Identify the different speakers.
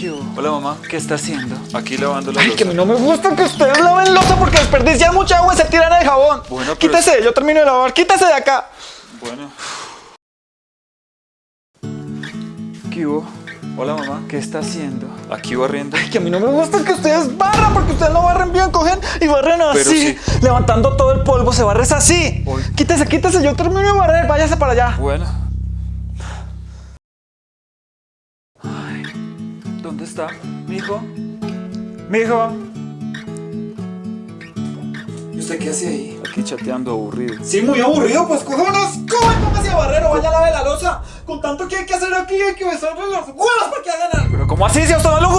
Speaker 1: ¿Qué hubo?
Speaker 2: Hola mamá,
Speaker 1: ¿Qué está haciendo?
Speaker 2: aquí lavando la
Speaker 1: Ay,
Speaker 2: losa.
Speaker 1: que a mí no me gusta que ustedes laven losa porque desperdician mucha agua y se tiran el jabón.
Speaker 2: Bueno, pero-
Speaker 1: Quítese, yo termino de lavar. Quítese de acá.
Speaker 2: Bueno,
Speaker 1: ¿Qué hubo?
Speaker 2: hola mamá,
Speaker 1: ¿Qué está haciendo?
Speaker 2: aquí barriendo.
Speaker 1: Ay, que a mí no me gusta que ustedes barran porque ustedes no barren bien, cogen y barren así.
Speaker 2: Pero sí.
Speaker 1: Levantando todo el polvo, se barres así.
Speaker 2: Hoy-
Speaker 1: Quítese, quítese, yo termino de barrer, váyase para allá.
Speaker 2: Bueno,
Speaker 1: ¿Dónde está? ¿Mijo? ¿Mijo? ¿Y usted qué hace ahí?
Speaker 2: aquí chateando aburrido.
Speaker 1: Sí, muy aburrido, pues coge unos coge, póngase a barrer o vaya a lavar la losa. Con tanto que hay que hacer aquí, hay que besarle los huevos para que hagan algo. Pero ¿cómo así? Si a usted no